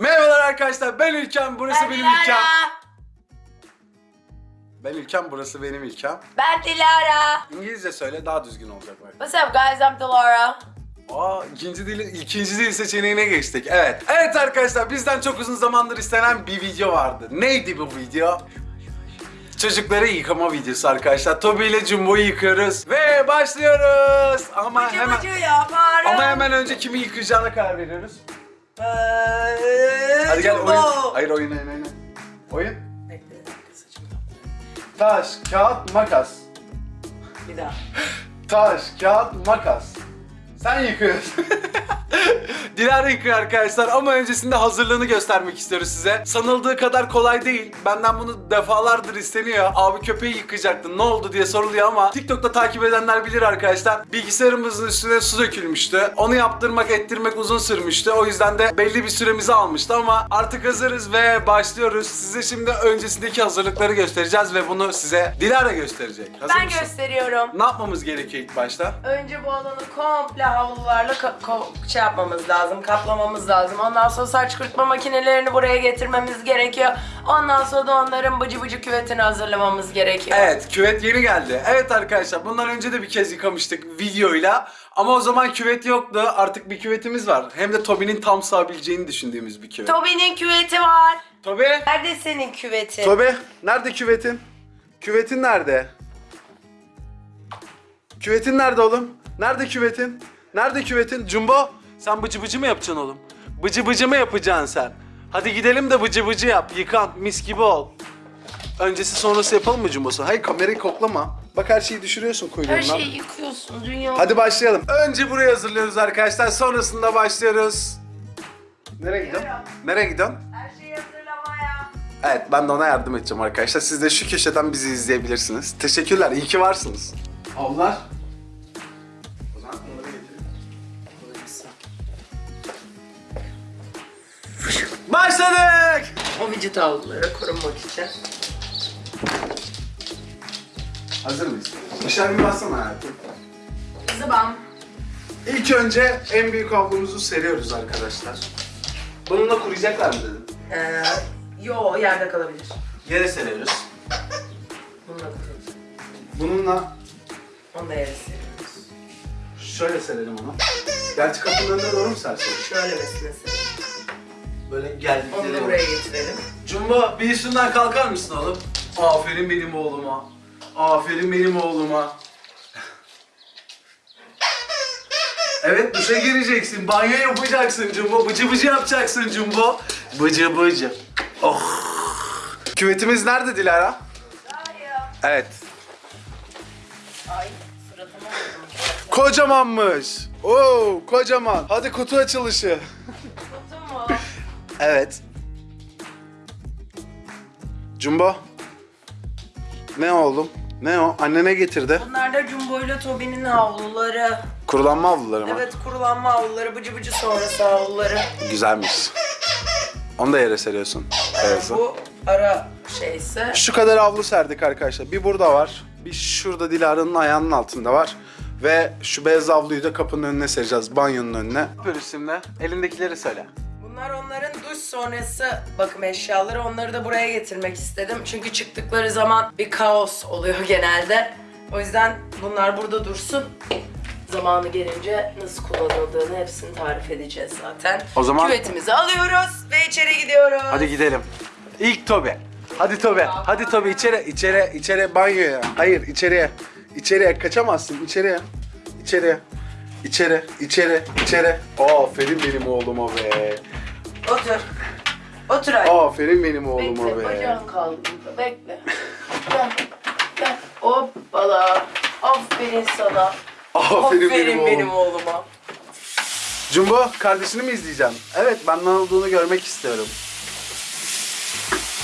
Merhabalar arkadaşlar ben İlkem burası Ben benim Dilara. İlkem. Ben İlkem burası benim İlkem. Ben Dilara. İngilizce söyle daha düzgün olacak bak. What's up guys? I'm Dilara. Aa ikinci dil, ikinci dil seçeneğine geçtik. Evet. Evet arkadaşlar bizden çok uzun zamandır istenen bir video vardı. Neydi bu video? Çocukları yıkama videosu arkadaşlar. Toby ile Jumbo'yu yıkıyoruz. Ve başlıyoruz. Ama Bıcı hemen... bıcı yaparım. Ama hemen önce kimi yıkayacağına karar veriyoruz. Hadi gel oyun. Hayır oyun oyun oyun. Oyun. Bekle, saçımı. Taş, kağıt, makas. Bir daha. Taş, kağıt, makas. Sen yıkıyorsun. Dilara yıkıyor arkadaşlar ama öncesinde hazırlığını göstermek istiyoruz size. Sanıldığı kadar kolay değil. Benden bunu defalardır isteniyor. Abi köpeği yıkayacaktın ne oldu diye soruluyor ama TikTok'ta takip edenler bilir arkadaşlar. Bilgisayarımızın üstüne su dökülmüştü. Onu yaptırmak ettirmek uzun sürmüştü. O yüzden de belli bir süremizi almıştı ama artık hazırız ve başlıyoruz. Size şimdi öncesindeki hazırlıkları göstereceğiz ve bunu size Dilara gösterecek. Hazır Ben mısın? gösteriyorum. Ne yapmamız gerekiyor ilk başta? Önce bu alanı komple havlularla şey yapmamız lazım, kaplamamız lazım. Ondan sonra saç kurutma makinelerini buraya getirmemiz gerekiyor. Ondan sonra da onların bıcı bıcı küvetini hazırlamamız gerekiyor. Evet küvet yeni geldi. Evet arkadaşlar bundan önce de bir kez yıkamıştık videoyla. Ama o zaman küvet yoktu. Artık bir küvetimiz var. Hem de Toby'nin tam sığabileceğini düşündüğümüz bir küvet. Toby'nin küveti var. Toby! Nerede senin küvetin? Toby! Nerede küvetin? Küvetin nerede? Küvetin nerede oğlum? Nerede küvetin? Nerede küvetin? Jumbo! Sen bıcı bıcı mı yapacaksın oğlum? Bıcı bıcı mı yapacaksın sen? Hadi gidelim de bıcı bıcı yap. Yıkan. Mis gibi ol. Öncesi sonrası yapalım mı Jumbo'su? Hayır kamerayı koklama. Bak her şeyi düşürüyorsun kuyruğundan. Her şeyi yıkıyorsun dünya. Hadi başlayalım. Önce burayı hazırlıyoruz arkadaşlar. Sonrasında başlıyoruz. Nereye gidiyorsun? Nereye gidiyorsun? Her şeyi hazırlamaya. Evet ben de ona yardım edeceğim arkadaşlar. Siz de şu köşeden bizi izleyebilirsiniz. Teşekkürler. İyi ki varsınız. Avlar. O vücut havluları korunmak için. Hazır mıyız? Dışarı bir bassana hayatım. Zıbam. İlk önce en büyük havlumuzu seriyoruz arkadaşlar. Bununla kuruyacaklar mı dedim. Ee, yo yerde kalabilir. Yere seriyoruz. Bununla kurulur. Bununla Onu da yere seriyoruz. şöyle serelim onu. Gerçi kapının önüne doğru mu sersek? Şöyle mesela serelim. Böyle geldik Onu da buraya getirelim. Jumbo bir üstünden kalkar mısın oğlum? Aferin benim oğluma. Aferin benim oğluma. Evet duşa gireceksin, banyo yapacaksın Jumbo, bıcı bıcı yapacaksın Jumbo. Bıcı bıcı. Oh. Küvetimiz nerede Dilara? Evet. Ay suratıma vurdum. Kocamanmış. Oo, kocaman. Hadi kutu açılışı. Evet. Jumbo. Ne oğlum? Ne o? Annene getirdi. Bunlar da Jumbo ile Toby'nin havluları. Kurulanma avluları mı? Evet kurulanma havluları, bıcı bıcı sonrası havluları. Güzelmiş. Onu da yere seriyorsun. Beyazı. Bu ara şeyse. Şu kadar avlu serdik arkadaşlar. Bir burada var. Bir şurada Dilara'nın ayağının altında var. Ve şu beyaz avluyu da kapının önüne sereceğiz. Banyonun önüne. Bölüsümle elindekileri söyle. Bunlar onların duş sonrası bakım eşyaları. Onları da buraya getirmek istedim. Çünkü çıktıkları zaman bir kaos oluyor genelde. O yüzden bunlar burada dursun. Zamanı gelince nasıl kullanıldığını hepsini tarif edeceğiz zaten. O zaman- Küvetimizi alıyoruz ve içeri gidiyoruz. Hadi gidelim. İlk Tobi. Hadi Tobi. Hadi Tobi içeri içeri içeri banyoya. Hayır içeriye. İçeriye kaçamazsın. İçeriye. İçeriye. İçeri, içeri, içeri. Aferin benim oğluma be. Otur. Otur anne. Aferin benim oğluma Bekle, be. bacağın kaldı. Bekle. Gel, gel. Hoppala. Aferin sana. Aferin, benim, benim, oğlum. oğluma. Jumbo kardeşini mi izleyeceğim? Evet ben ne olduğunu görmek istiyorum.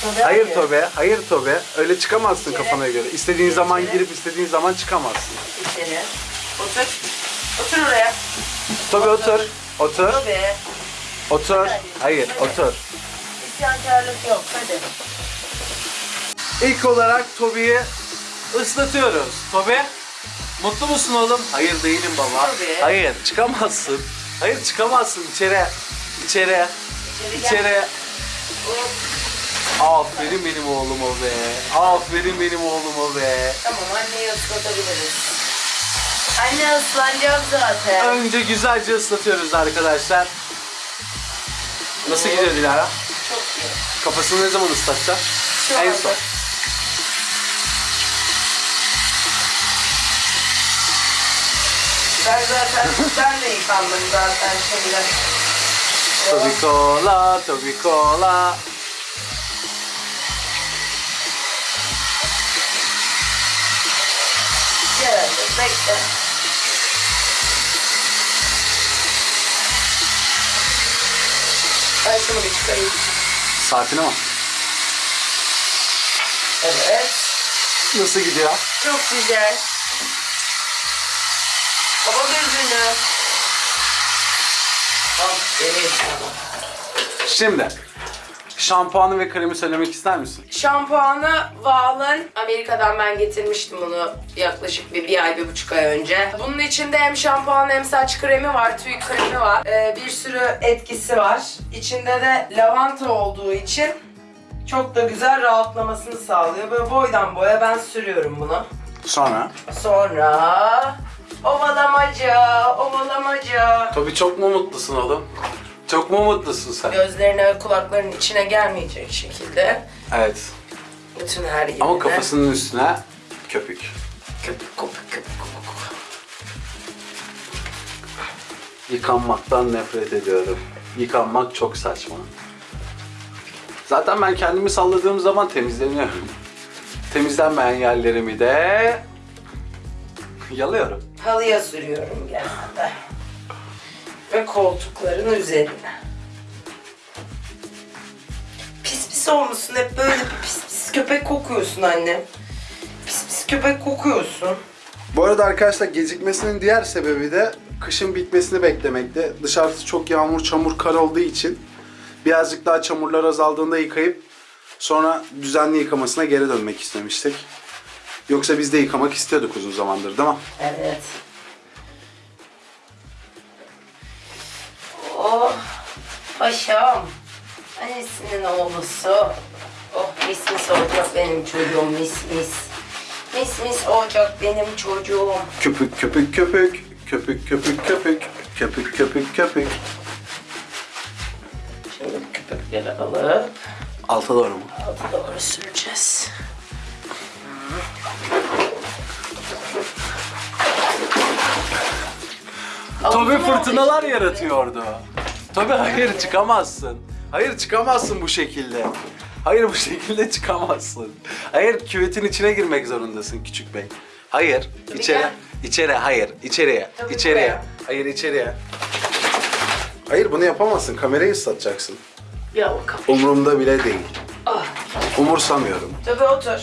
Tabii Hayır abi. Tobe, hayır Tobe. Öyle çıkamazsın İçeri. kafana göre. İstediğin zaman İçeri. girip istediğin zaman çıkamazsın. İçeri. Otur. Otur oraya. Tobe otur. Otur. Tabii. Otur. Hayır otur. İsyankarlık yok. Hadi. İlk olarak Tobi'yi ıslatıyoruz. Tobi, mutlu musun oğlum? Hayır değilim baba. Tobi. Hayır, çıkamazsın. Hayır çıkamazsın içeri. İçeri. İçeri. İçeri. Aferin benim oğluma be. Aferin benim oğluma be. Tamam anneyi ıslatabiliriz. Anne ıslanacağım zaten. Önce güzelce ıslatıyoruz arkadaşlar. Nasıl gidiyor Dilara? Çok iyi. Kafasını ne zaman ıslatacağız? Şu En anda. son. Ben zaten, ben de yıkandım zaten şimdi. Tobi cola, Tobi cola. Gel bekle. Şunu bir çıkarayım. Saatine bak. Evet. Nasıl gidiyor? Çok güzel. Baba gözünü. Aferin sana. Şimdi şampuanı ve kremi söylemek ister misin? Şampuanı Valen. Amerika'dan ben getirmiştim bunu yaklaşık bir, bir ay, bir buçuk ay önce. Bunun içinde hem şampuan hem saç kremi var, tüy kremi var. Ee, bir sürü etkisi var. İçinde de lavanta olduğu için çok da güzel rahatlamasını sağlıyor. Böyle boydan boya ben sürüyorum bunu. Sonra. Sonra ovalamaca, ovalamaca. Tabii çok mu mutlusun oğlum? Çok mu mutlusun sen? Gözlerine ve kulaklarının içine gelmeyecek şekilde. Evet. Bütün her yerine. Ama kafasının üstüne köpük. Köpük, köpük, köpük, köpük. Yıkanmaktan nefret ediyorum. Yıkanmak çok saçma. Zaten ben kendimi salladığım zaman temizleniyorum. Temizlenmeyen yerlerimi de yalıyorum. Halıya sürüyorum genelde. Ve koltukların üzerine. Pis pis olmuşsun hep böyle bir pis pis köpek kokuyorsun annem. Pis pis köpek kokuyorsun. Bu arada arkadaşlar gecikmesinin diğer sebebi de kışın bitmesini beklemekte. Dışarısı çok yağmur, çamur, kar olduğu için birazcık daha çamurlar azaldığında yıkayıp sonra düzenli yıkamasına geri dönmek istemiştik. Yoksa biz de yıkamak istiyorduk uzun zamandır değil mi? Evet. Oh, paşam. Annesinin oğlusu. Oh, mis mis olacak benim çocuğum, mis mis. Mis mis olacak benim çocuğum. Köpük köpük köpük, köpük köpük köpük, köpük köpük köpük. Şimdi köpükleri alıp Alta doğru mu? alta doğru süreceğiz. Tabii Altına fırtınalar yaratıyordu. Tabii hayır çıkamazsın. Hayır çıkamazsın bu şekilde. Hayır bu şekilde çıkamazsın. Hayır küvetin içine girmek zorundasın küçük bey. Hayır Tabii içeri. gel. İçeri hayır içeriye. Tabii içeriye. buraya. Hayır içeriye. Hayır bunu yapamazsın. Kamerayı ıslatacaksın. Ya bakalım. Umurumda bile değil. Ah, Umursamıyorum. tabii otur.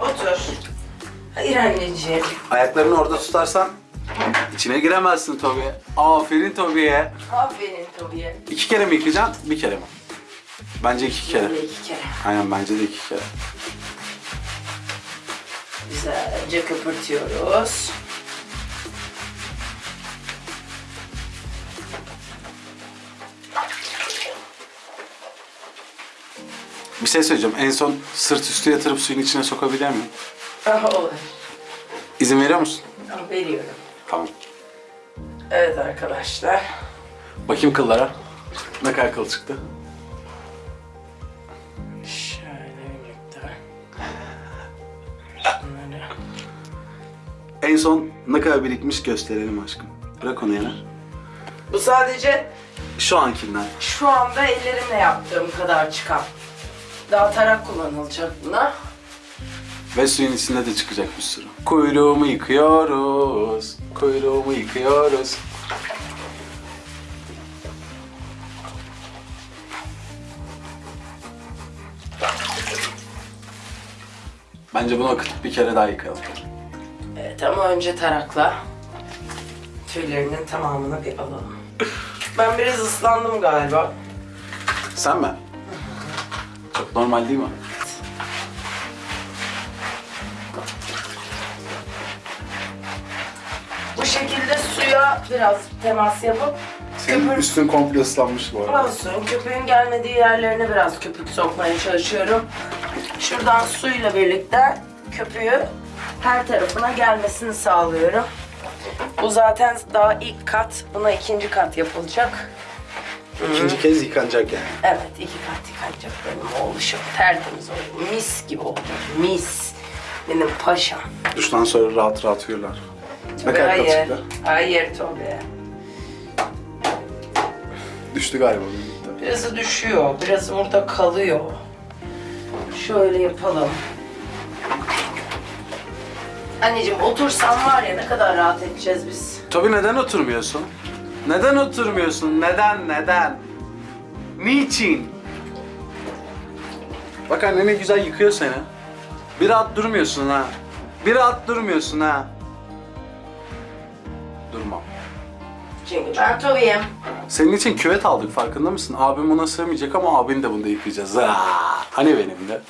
Otur. Hayır anneciğim. Ayaklarını orada tutarsan içine giremezsin Tobi. Aferin Tobi'ye. Aferin Tobi'ye. İki kere mi yıkayacaksın? Bir kere mi? Bence iki kere. Böyle iki kere. Aynen bence de iki kere. Güzelce köpürtüyoruz. Bir şey söyleyeceğim. En son sırt üstü yatırıp suyun içine sokabilir miyim? Aha olur. İzin veriyor musun? Tamam, veriyorum. Tamam. Evet arkadaşlar. Bakayım kıllara. Ne kadar kıl çıktı? Şöyle birlikte. Şunları. En son ne kadar birikmiş gösterelim aşkım. Bırak onu yana. Bu sadece Şu ankinden. şu anda ellerimle yaptığım kadar çıkan. Daha tarak kullanılacak buna. Ve suyun içinde de çıkacak bir sürü. Kuyruğumu yıkıyoruz. Kuyruğumu yıkıyoruz. Bence bunu akıtıp bir kere daha yıkayalım. Evet ama önce tarakla tüylerinin tamamını bir alalım. Ben biraz ıslandım galiba. Sen mi? Çok normal değil mi? Biraz temas yapıp Senin köpür üstün komple ıslanmış bu arada. olsun. Köpüğün gelmediği yerlerine biraz köpük sokmaya çalışıyorum. Şuradan suyla birlikte köpüğü her tarafına gelmesini sağlıyorum. Bu zaten daha ilk kat. Buna ikinci kat yapılacak. İkinci kez yıkanacak yani. Evet, iki kat yıkanacak benim oğluşum. Tertemiz oldu. Mis gibi oldu. Mis. Benim paşam. Duştan sonra rahat rahat uyurlar. Kadar Hayır. katıyla? Hayır Tobi. Düştü galiba birlikte. Birazı düşüyor, birazı burada kalıyor. Şöyle yapalım. Anneciğim otursan var ya ne kadar rahat edeceğiz biz. Tabii neden oturmuyorsun? Neden oturmuyorsun? Neden? Neden? Niçin? Bak anne ne güzel yıkıyor seni. Bir rahat durmuyorsun ha. Bir rahat durmuyorsun ha. Durmam. Çünkü ben Tobi'yim. Senin için küvet aldık farkında mısın? Abim buna sığmayacak ama abin de bunda yıkayacağız. Aa, hani benim de.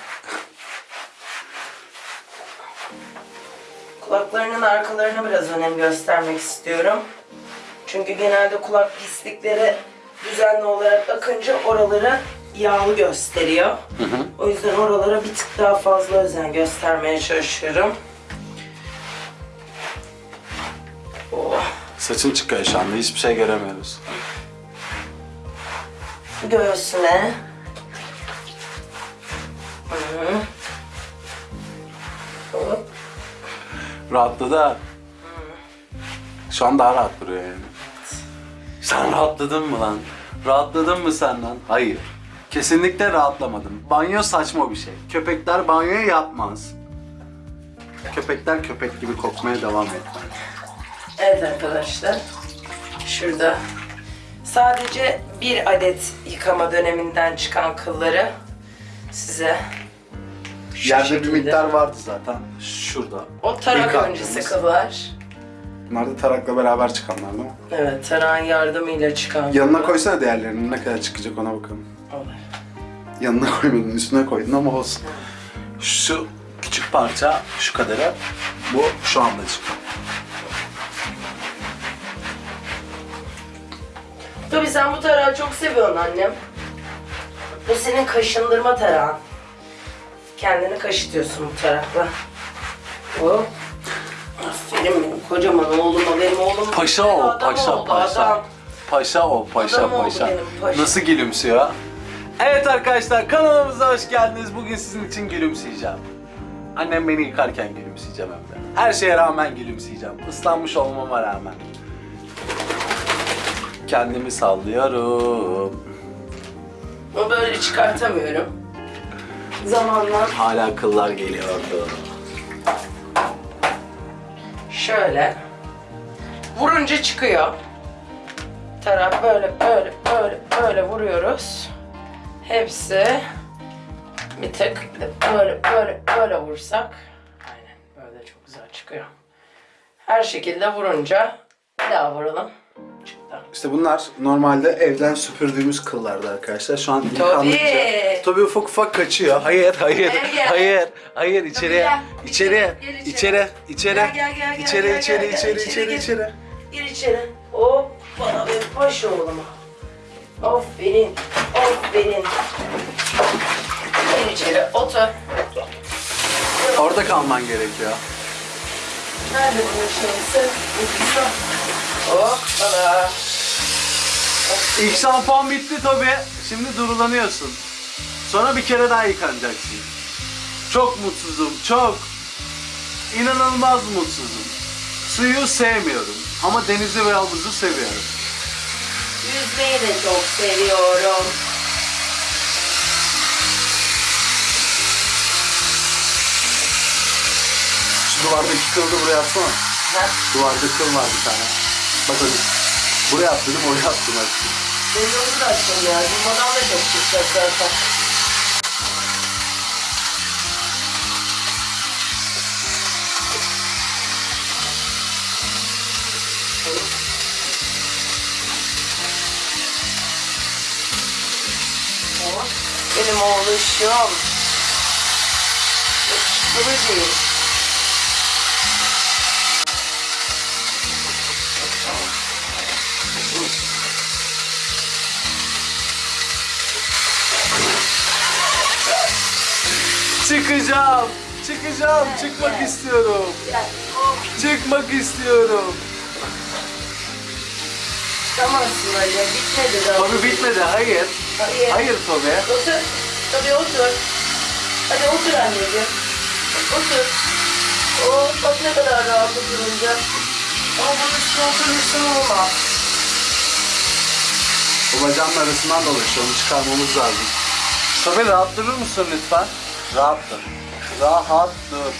Kulaklarının arkalarına biraz önem göstermek istiyorum. Çünkü genelde kulak pislikleri düzenli olarak akınca oraları yağlı gösteriyor. O yüzden oralara bir tık daha fazla özen göstermeye çalışıyorum. Oh. Saçın çıkıyor şu anda hiçbir şey göremiyoruz. Göğsüne. Hı. Hop. Rahatladı ha. Şu an daha rahat duruyor yani. Sen rahatladın mı lan? Rahatladın mı sen lan? Hayır. Kesinlikle rahatlamadım. Banyo saçma bir şey. Köpekler banyoya yapmaz. Köpekler köpek gibi kokmaya devam etmez. Evet arkadaşlar. Şurada sadece bir adet yıkama döneminden çıkan kılları size şu Yerde bir şekilde- miktar vardı zaten. Şurada. O tarak İlk öncesi attığımız. kıllar. Bunlar da tarakla beraber çıkanlar değil mi? Evet, tarağın yardımıyla çıkan Yanına kıllar. koysana diğerlerinin ne kadar çıkacak ona bakalım. Olur. Yanına koymadın, üstüne koydun ama olsun. Şu küçük parça, şu kadarı, bu şu anda çıkıyor. Tabii sen bu tarağı çok seviyorsun annem. Bu senin kaşındırma tarağın. Kendini kaşıtıyorsun bu tarakla. Hop. Aferin benim kocaman oğluma, benim oğlum Paşa ol, adam paşa, oldu, paşa. adam. Paşa ol, paşa, Adam oldu paşa. benim paşa. Nasıl gülümsüyor? Evet arkadaşlar kanalımıza hoş geldiniz. Bugün sizin için gülümseyeceğim. Annem beni yıkarken gülümseyeceğim hem de. Her şeye rağmen gülümseyeceğim. Islanmış olmama rağmen. Kendimi sallıyorum. Onu böyle çıkartamıyorum. Zamanla Hala kıllar geliyordu. şöyle vurunca çıkıyor. Tarak böyle böyle böyle böyle vuruyoruz. Hepsi bir tık bir de böyle böyle böyle vursak aynen böyle çok güzel çıkıyor. Her şekilde vurunca bir daha vuralım. İşte bunlar normalde evden süpürdüğümüz kıllardı arkadaşlar. Şu an yıkandıkça... Tabii ufak ufak kaçıyor. Hayır, hayır, gel. hayır, hayır. içeriye, içeriye, içeri, içeri, içeri, içeri, içeri, içeri, gel. içeri. Gir içeri. Hop bana ve paşa oğluma. Aferin, aferin. Gir içeri, otur. Orada kalman gerekiyor. Nerede bunun şeysi? Ucusu. Hoppala. İlk şampuan bitti tabii. Şimdi durulanıyorsun. Sonra bir kere daha yıkanacaksın. Çok mutsuzum, çok. İnanılmaz mutsuzum. Suyu sevmiyorum ama denizi ve havuzu seviyorum. Yüzmeyi de çok seviyorum. Şu duvardaki kılı buraya atsana. Ha? Duvarda kıl var bir tane. Bak hadi. Buraya at dedim, oraya attım bak. Yolu da açtım ya. Durmadan da çok çıkacak zaten. Benim oğluşum. Kıvırcıyım. Çıkacağım. Çıkacağım. Çıkmak istiyorum. Çıkmak istiyorum. Çıkamazsın Ali. Bitmedi daha. Tobi bitmedi. Hayır. Hayır. Hayır Tobi. Otur. Tabii otur. Hadi otur anneciğim. Otur. Oh, bak ne kadar rahat oturunca. Ama bunun üstüne oturursun olmaz. Bu bacağın arasından dolaşıyor. Onu çıkarmamız lazım. Tobi rahat durur musun lütfen? Rahat dur. Rahat dur.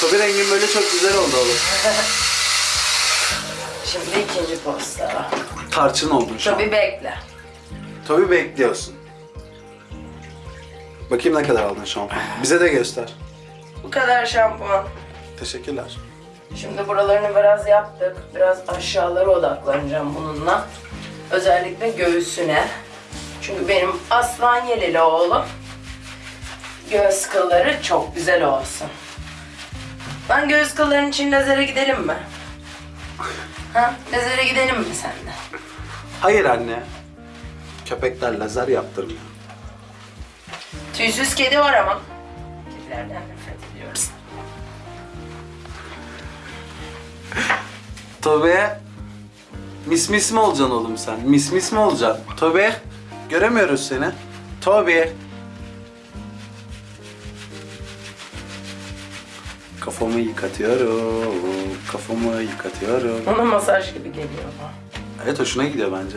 Tobi rengin böyle çok güzel oldu oğlum. Şimdi ikinci posta. Tarçın oldun şu an. Tabii bekle. Tabii bekliyorsun. Bakayım ne kadar aldın şampuan. Bize de göster. Bu kadar şampuan. Teşekkürler. Şimdi buralarını biraz yaptık. Biraz aşağılara odaklanacağım bununla. Özellikle göğsüne. Çünkü benim aslan yeleli oğlum. Göğüs kılları çok güzel olsun. Ben göğüs kılların için lazere gidelim mi? Ha? Lazere gidelim mi seninle? Hayır anne. Köpekler lazer yaptırmıyor. Tüysüz kedi var ama. Kedilerden nefret ediyoruz. Tobe. Mis mis mi olacaksın oğlum sen? Mis mis mi olacaksın? Tobe. Göremiyoruz seni. Tobe. Kafamı yıkatıyorum. Kafamı yıkatıyorum. Ona masaj gibi geliyor bu. Evet hoşuna gidiyor bence.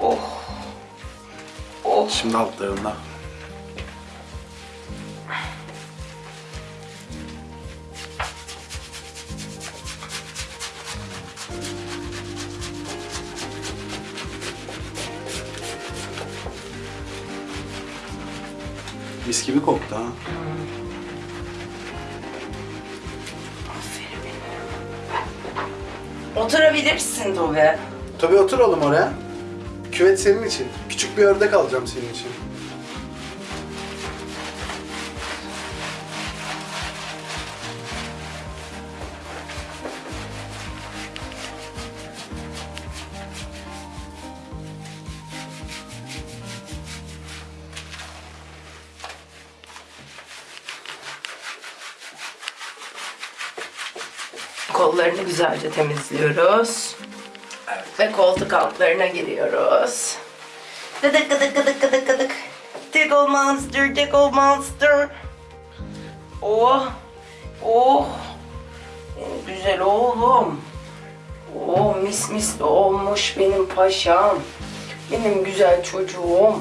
Oh. Oh. Şimdi altlarında. Mis gibi koktu ha. Oturabilirsin. Tabii otur oğlum oraya. Küvet senin için. Küçük bir ördek alacağım senin için. Güzelce temizliyoruz. Ve koltuk altlarına giriyoruz. Gıdık gıdık gıdık gıdık gıdık. Tickle monster, tickle monster. Oh, oh. Benim güzel oğlum. Oh mis mis olmuş benim paşam. Benim güzel çocuğum.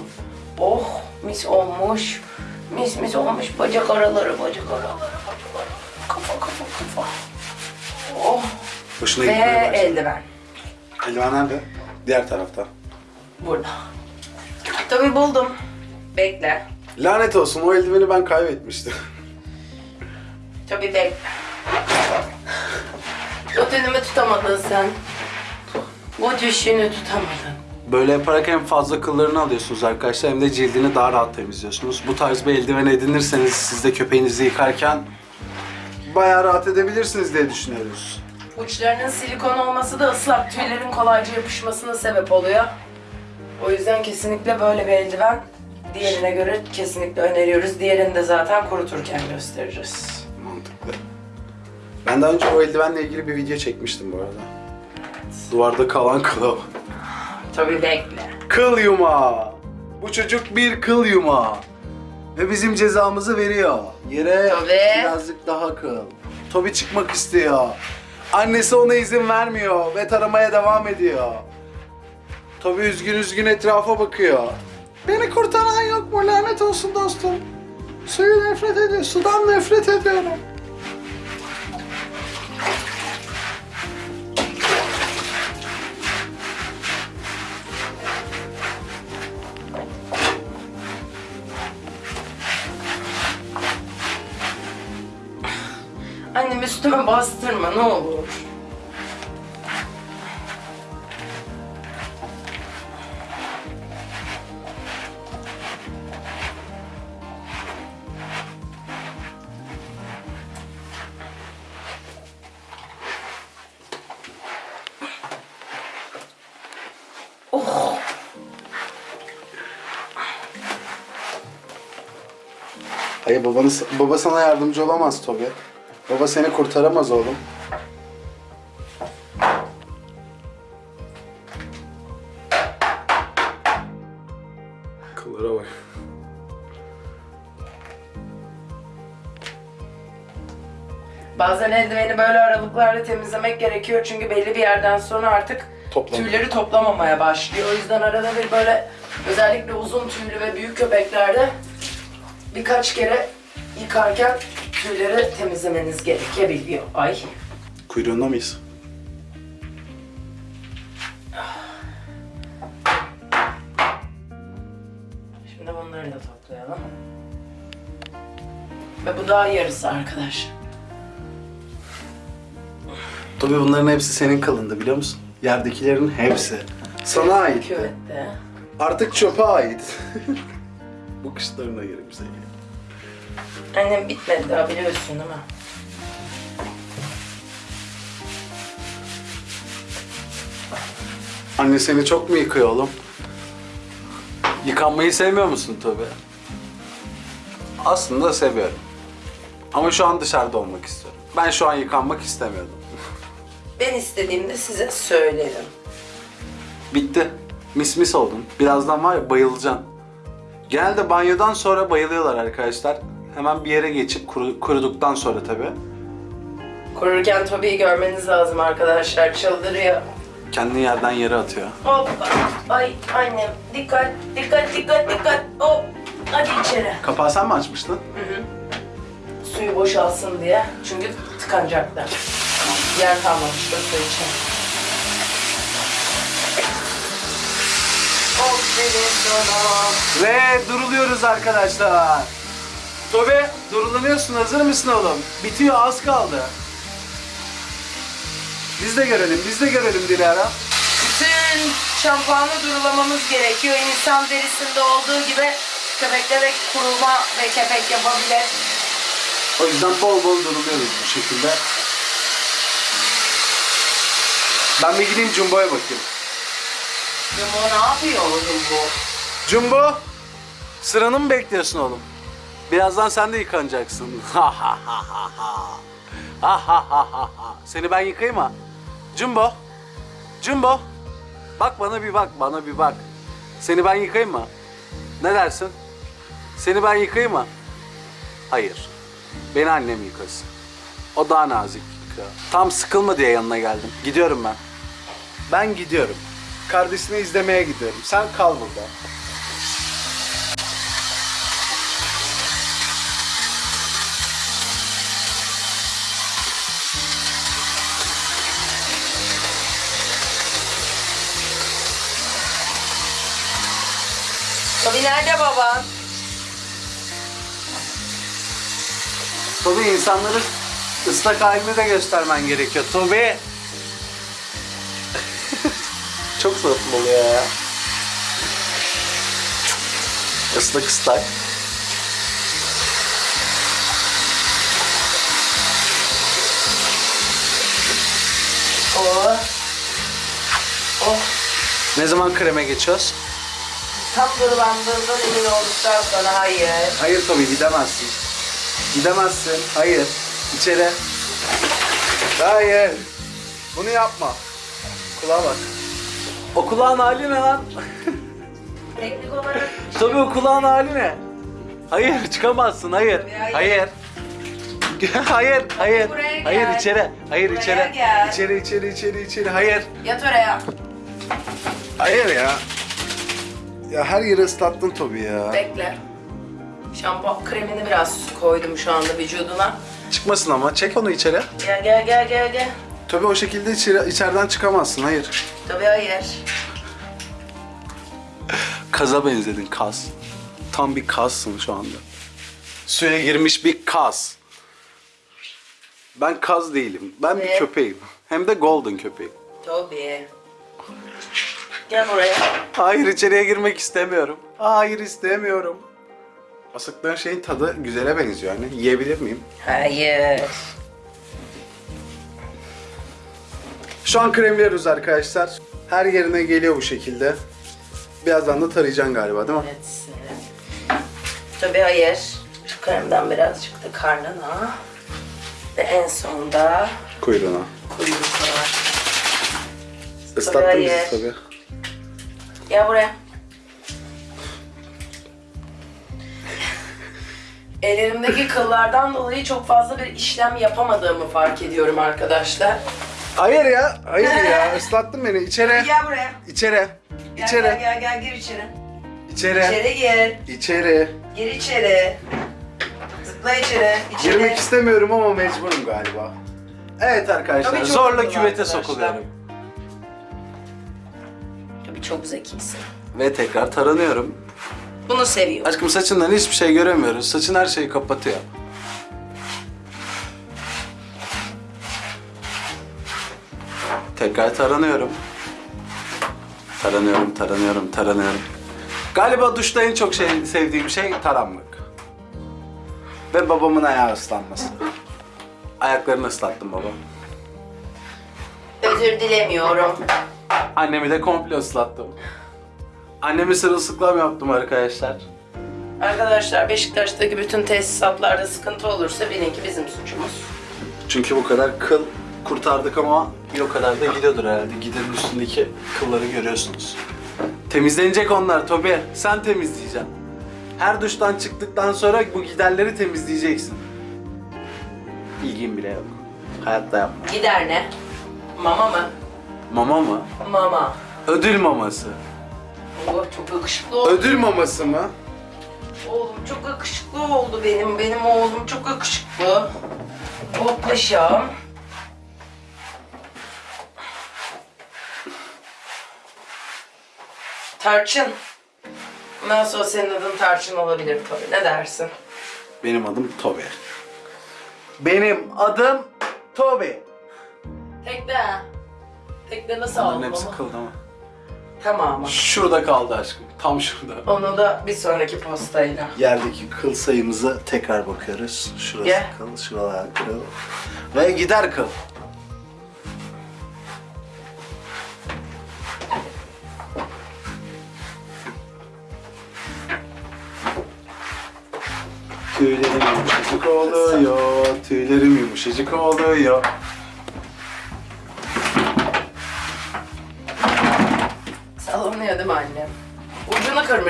Oh mis olmuş. Mis mis olmuş bacak araları, bacak araları. Hoşuna Ve gitmeye başladı. eldiven. Eldiven nerede? Diğer tarafta. Burada. Tabii buldum. Bekle. Lanet olsun o eldiveni ben kaybetmiştim. Tabii bekle. O dönümü tutamadın sen. Bu düşüşünü tutamadın. Böyle yaparak hem fazla kıllarını alıyorsunuz arkadaşlar hem de cildini daha rahat temizliyorsunuz. Bu tarz bir eldiven edinirseniz siz de köpeğinizi yıkarken bayağı rahat edebilirsiniz diye düşünüyoruz. Uçlarının silikon olması da ıslak tüylerin kolayca yapışmasına sebep oluyor. O yüzden kesinlikle böyle bir eldiven diğerine göre kesinlikle öneriyoruz. Diğerini de zaten kuruturken göstereceğiz. Mantıklı. Ben daha önce o eldivenle ilgili bir video çekmiştim bu arada. Duvarda kalan kıl. Tabii bekle. Kıl yumağı. Bu çocuk bir kıl yumağı. Ve bizim cezamızı veriyor. Yere Tabii. birazcık daha kıl. Tobi çıkmak istiyor. Annesi ona izin vermiyor ve taramaya devam ediyor. Tobi üzgün üzgün etrafa bakıyor. Beni kurtaran yok mu lanet olsun dostum. Suyu nefret ediyor, sudan nefret ediyorum. Üstüme bastırma ne olur. Baba sana yardımcı olamaz Tobi. Baba seni kurtaramaz oğlum. Kıllara bak. Bazen eldiveni böyle aralıklarla temizlemek gerekiyor çünkü belli bir yerden sonra artık Toplam. tüyleri toplamamaya başlıyor. O yüzden arada bir böyle özellikle uzun tüylü ve büyük köpeklerde birkaç kere yıkarken tüyleri temizlemeniz gerekebiliyor. Ay. Kuyruğunda mıyız? Şimdi bunları da toplayalım. Ve bu daha yarısı arkadaş. Tobi bunların hepsi senin kılında biliyor musun? Yerdekilerin hepsi. Sana ait. Küvette. Artık çöpe ait. Bu kışlarına yerim seni. Annem bitmedi daha biliyorsun değil mi? Anne seni çok mu yıkıyor oğlum? Yıkanmayı sevmiyor musun Tobi? Aslında seviyorum. Ama şu an dışarıda olmak istiyorum. Ben şu an yıkanmak istemiyordum. Ben istediğimde size söylerim. Bitti. Mis mis oldun. Birazdan var ya bayılacaksın. Genelde banyodan sonra bayılıyorlar arkadaşlar. Hemen bir yere geçip kuru- kuruduktan sonra tabii. Kururken Tobi'yi görmeniz lazım arkadaşlar. Çıldırıyor. Kendini yerden yere atıyor. Hoppa. Ay annem. Dikkat, dikkat, dikkat, dikkat. Hop. Hadi içeri. Kapağı sen mi açmıştın? Suyu boşalsın diye. Çünkü tıkanacaktı. Yer kalmamıştı su için. Ve duruluyoruz arkadaşlar. Tobe durulanıyorsun hazır mısın oğlum? Bitiyor az kaldı. Biz de görelim, biz de görelim Dilara. Bütün şampuanı durulamamız gerekiyor. İnsan derisinde olduğu gibi köpekte de kuruma ve kepek yapabilir. O yüzden bol bol duruluyoruz bu şekilde. Ben bir gideyim Jumbo'ya bakayım. Jumbo ne yapıyor oğlum bu? Jumbo, sıranı mı bekliyorsun oğlum? Birazdan sen de yıkanacaksın. Ha ha ha ha ha. Ha ha ha ha ha. Seni ben yıkayayım mı? Jumbo, Jumbo. Bak bana bir bak, bana bir bak. Seni ben yıkayayım mı? Ne dersin? Seni ben yıkayayım mı? Hayır. Beni annem yıkasın. O daha nazik yıkıyor. Tam sıkılma diye yanına geldim. Gidiyorum ben. Ben gidiyorum. Kardeşini izlemeye gidiyorum. Sen kal burada. Tabii nerede baban? Tabii insanları ıslak halini de göstermen gerekiyor. Tabii. Çok tatlı oluyor ya. Islak ıslak. Oh. Oh. Ne zaman kreme geçiyoruz? Tam durulandığından emin olduktan sonra hayır. Hayır Tobi gidemezsin. Gidemezsin. Hayır. İçeri. Hayır. Bunu yapma. Kulağa bak. O kulağın hali ne lan? Teknik olarak Tabii o kulağın hali ne? Hayır çıkamazsın hayır. Hayır. Hayır. hayır, hayır. buraya gel. Hayır içeri. Hayır Buraya içeri. gel. İçeri içeri içeri içeri. Hayır. yat oraya. Hayır ya. Ya her yeri ıslattın Tobi ya. Bekle. Şampuan kremini biraz koydum şu anda vücuduna. Çıkmasın ama çek onu içeri. Gel gel gel gel gel. Tabii o şekilde içeri, içeriden çıkamazsın. Hayır. Tabii hayır. Kaza benzedin kaz. Tam bir kazsın şu anda. Suya girmiş bir kaz. Ben kaz değilim. Ben bir köpeğim. Hem de golden köpeğim. Toby. Gel buraya. Hayır içeriye girmek istemiyorum. Hayır istemiyorum. Asıklığın şeyin tadı güzele benziyor anne. Yiyebilir miyim? Hayır. Şu an kremliyoruz arkadaşlar. Her yerine geliyor bu şekilde. Birazdan da tarayacaksın galiba değil mi? Evet. Tabii hayır. Şu kremden birazcık da karnına. Ve en sonunda Kuyruğuna. kuyruğuna. Islattın hayır. bizi tabii. Gel buraya. Ellerimdeki kıllardan dolayı çok fazla bir işlem yapamadığımı fark ediyorum arkadaşlar. Hayır ya. Hayır ya. Islattın beni. İçeri. Gel buraya. İçeri. Gel, İçeri. gel gel gel gir içeri. İçeri. İçeri gir. İçeri. Gir içeri. Zıpla içeri. İçeri. Girmek istemiyorum ama mecburum galiba. Evet arkadaşlar. Tabii çok zorla mutlu küvete arkadaşlar. sokuluyorum. Çok zekisin. Ve tekrar taranıyorum. Bunu seviyorum. Aşkım saçından hiçbir şey göremiyoruz. Saçın her şeyi kapatıyor. Tekrar taranıyorum. Taranıyorum, taranıyorum, taranıyorum. Galiba duşta en çok şey, sevdiğim şey taranmak. Ve babamın ayağı ıslanması. Ayaklarını ıslattım baba. Özür dilemiyorum. Annemi de komple ıslattım. Annemi sırılsıklam yaptım arkadaşlar. Arkadaşlar Beşiktaş'taki bütün tesisatlarda sıkıntı olursa bilin ki bizim suçumuz. Çünkü bu kadar kıl kurtardık ama bir o kadar da gidiyordur herhalde. Giderin üstündeki kılları görüyorsunuz. Temizlenecek onlar Tobi. Sen temizleyeceksin. Her duştan çıktıktan sonra bu giderleri temizleyeceksin. İlgin bile yok. Hayatta yapma. Gider ne? Mama mı? Mama mı? Mama. Ödül maması. Oh çok yakışıklı oldu. Ödül maması mı? Oğlum çok yakışıklı oldu benim. Benim oğlum çok yakışıklı. Oh paşam. Tarçın. Nasıl olsa senin adın Tarçın olabilir tabii. Ne dersin? Benim adım Tobi. Benim adım Tobi. Tekne. Tekne nasıl Bunların aldın hepsi onu? kıl ama. Tamam. Şurada kaldı aşkım. Tam şurada. Onu da bir sonraki postayla. Yerdeki kıl sayımıza tekrar bakıyoruz. Şurası Gel. kıl, şuralar kıl. Ve gider kıl. Tüylerim yumuşacık oluyor, tüylerim yumuşacık oluyor.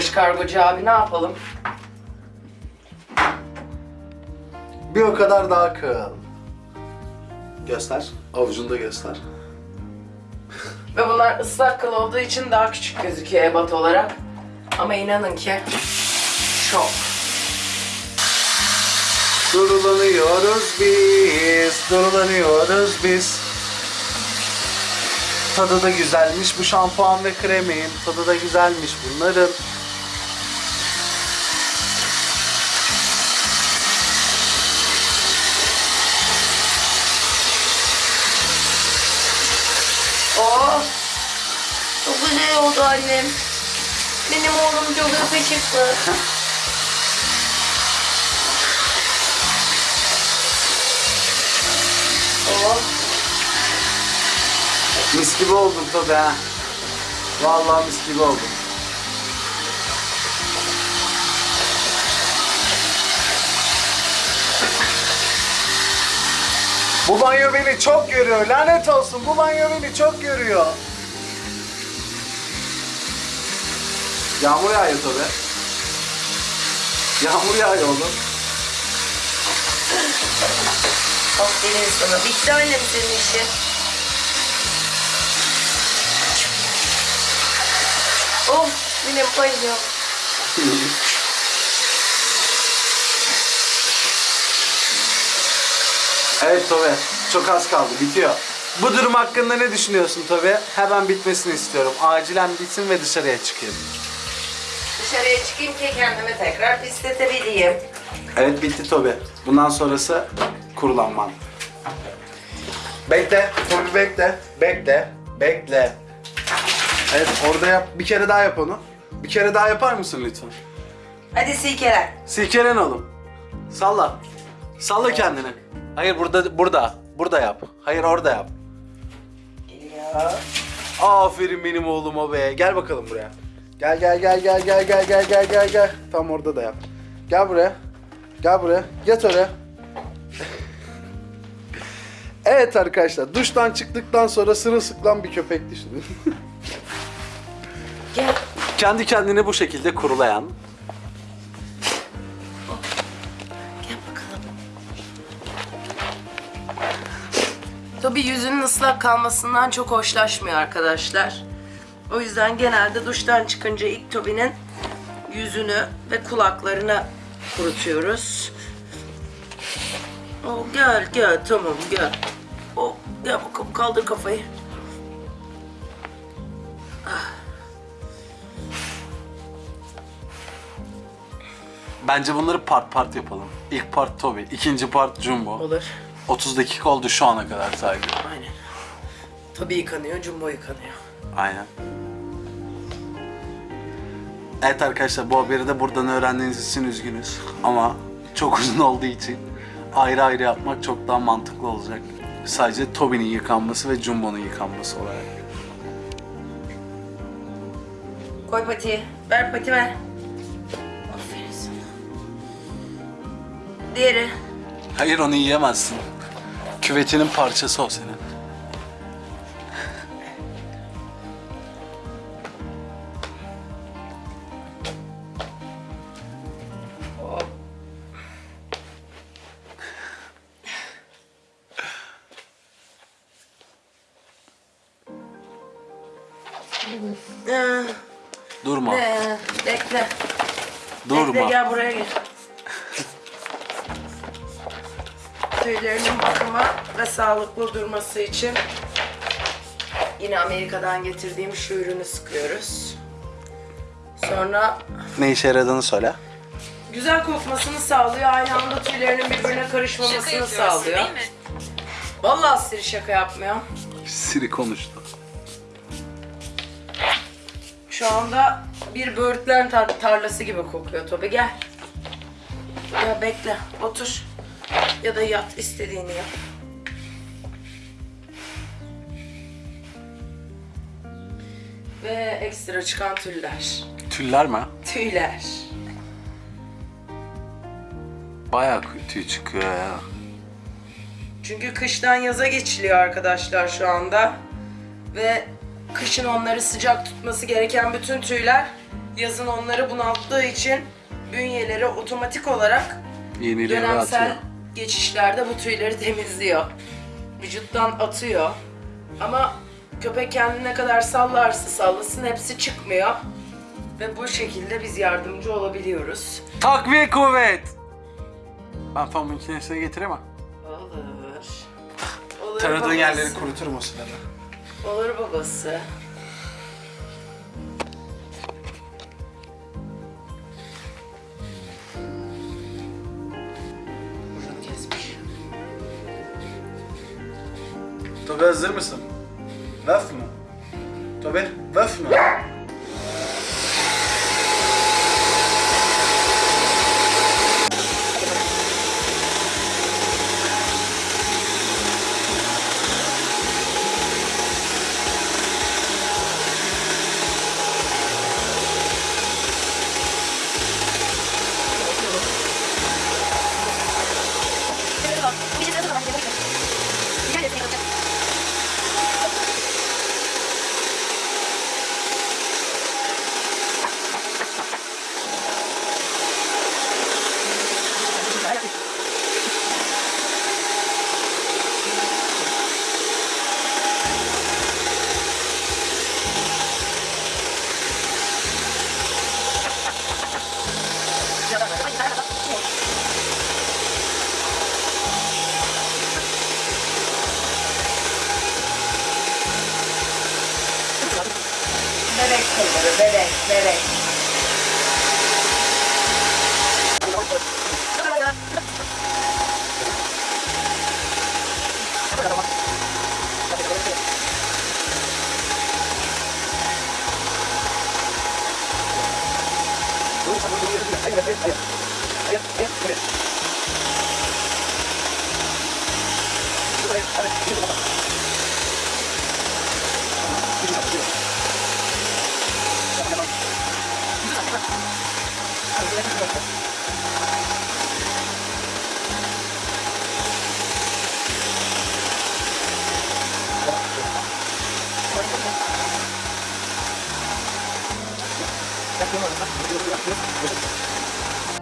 Kırmış kargocu abi ne yapalım? Bir o kadar daha kıl. Göster, avucunda göster. Ve bunlar ıslak kıl olduğu için daha küçük gözüküyor ebat olarak. Ama inanın ki şok. Durulanıyoruz biz, durulanıyoruz biz. Tadı da güzelmiş bu şampuan ve kremin. Tadı da güzelmiş bunların. Güzel oldu annem. Benim oğlum çok yakışıklı. oh! Mis gibi oldun tabii ha. Vallahi mis gibi oldun. Bu banyo beni çok görüyor. Lanet olsun bu banyo beni çok görüyor. Yağmur yağıyor tabii. Yağmur yağıyor oğlum. Aferin sana. Bitti annem senin işi. Oh! Benim banyo. Evet Tobe, çok az kaldı, bitiyor. Bu durum hakkında ne düşünüyorsun Tobe? Hemen bitmesini istiyorum. Acilen bitsin ve dışarıya çıkayım. Dışarıya çıkayım ki kendimi tekrar pisletebileyim. Evet bitti Tobe. Bundan sonrası kurulanman. Bekle, Tobi bekle, bekle, bekle. Evet, orada yap. Bir kere daha yap onu. Bir kere daha yapar mısın lütfen? Hadi silkelen. Silkelen oğlum. Salla. Salla kendini. Hayır burada, burada. Burada yap. Hayır orada yap. Geliyor. Aferin benim oğluma be. Gel bakalım buraya. Gel gel gel gel gel gel gel gel gel gel. Tam orada da yap. Gel buraya. Gel buraya. Yat oraya. evet arkadaşlar duştan çıktıktan sonra sırılsıklam bir köpek düşünün. Gel. Kendi kendine bu şekilde kurulayan. Gel bakalım. Tabii yüzünün ıslak kalmasından çok hoşlaşmıyor arkadaşlar. O yüzden genelde duştan çıkınca ilk Tobi'nin yüzünü ve kulaklarını kurutuyoruz. Oh, gel gel tamam gel. Oh, gel bakalım kaldır kafayı. Bence bunları part part yapalım. İlk part Toby, ikinci part Jumbo. Olur. 30 dakika oldu şu ana kadar sadece. Aynen. Tobi yıkanıyor, Jumbo yıkanıyor. Aynen. Evet arkadaşlar bu haberi de buradan öğrendiğiniz için üzgünüz. Ama çok uzun olduğu için ayrı ayrı yapmak çok daha mantıklı olacak. Sadece Toby'nin yıkanması ve Jumbo'nun yıkanması olarak. Koy patiyi. Ver pati ver. Aferin sana. Diğeri. Hayır onu yiyemezsin. Küvetinin parçası o senin. Gel buraya gel. Tüylerinin bakımı ve sağlıklı durması için yine Amerika'dan getirdiğim şu ürünü sıkıyoruz. Sonra Ne işe yaradığını söyle. güzel kokmasını sağlıyor. Aynı anda tüylerinin birbirine karışmamasını sağlıyor. Vallahi Siri şaka yapmıyor. Siri konuştu. Şu anda bir böğürtlen tar- tarlası gibi kokuyor Tobi gel. Ya bekle otur. Ya da yat istediğini yap. Ve ekstra çıkan tüller. Tüller mi? Tüyler. Bayağı tüy çıkıyor ya. Çünkü kıştan yaza geçiliyor arkadaşlar şu anda. Ve kışın onları sıcak tutması gereken bütün tüyler yazın onları bunalttığı için bünyeleri otomatik olarak Yenileri dönemsel atıyor. geçişlerde bu tüyleri temizliyor. Vücuttan atıyor. Ama köpek kendine ne kadar sallarsa sallasın hepsi çıkmıyor. Ve bu şekilde biz yardımcı olabiliyoruz. Takviye kuvvet. Ben fan makinesine getiremem. Olur. Olur Taradığın babası. yerleri kuruturum o sırada. Olur babası. Buradan kesmiş. Tobi hazır mısın? Vaf mı? Tobi, vaf mı?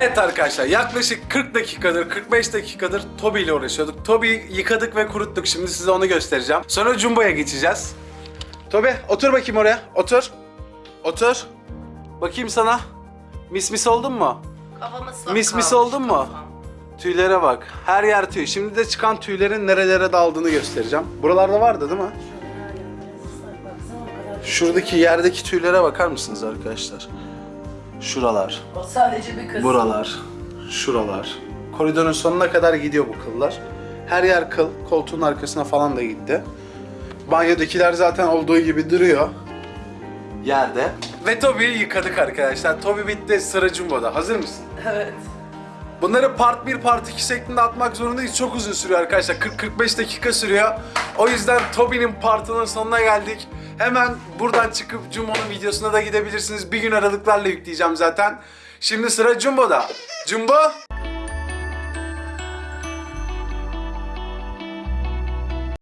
Evet arkadaşlar yaklaşık 40 dakikadır 45 dakikadır Toby ile uğraşıyorduk. Toby'yi yıkadık ve kuruttuk. Şimdi size onu göstereceğim. Sonra Jumbo'ya geçeceğiz. Toby otur bakayım oraya. Otur. Otur. Bakayım sana. Mis mis oldun mu? Kafamı ıslak Mis mis kalmış oldun mu? kafam. Tüylere bak. Her yer tüy. Şimdi de çıkan tüylerin nerelere daldığını göstereceğim. Buralarda vardı değil mi? Şuradaki yerdeki tüylere bakar mısınız arkadaşlar? Şuralar. O sadece bir kız. Buralar, şuralar. Koridorun sonuna kadar gidiyor bu kıllar. Her yer kıl, koltuğun arkasına falan da gitti. Banyodakiler zaten olduğu gibi duruyor. Yerde. Ve Toby'yi yıkadık arkadaşlar. Toby bitti, sıra Jumbo'da. Hazır mısın? Evet. Bunları part 1, part 2 şeklinde atmak zorundayız. Çok uzun sürüyor arkadaşlar. 40-45 dakika sürüyor. O yüzden Toby'nin partının sonuna geldik. Hemen buradan çıkıp Jumbo'nun videosuna da gidebilirsiniz. Bir gün aralıklarla yükleyeceğim zaten. Şimdi sıra Jumbo'da. Jumbo,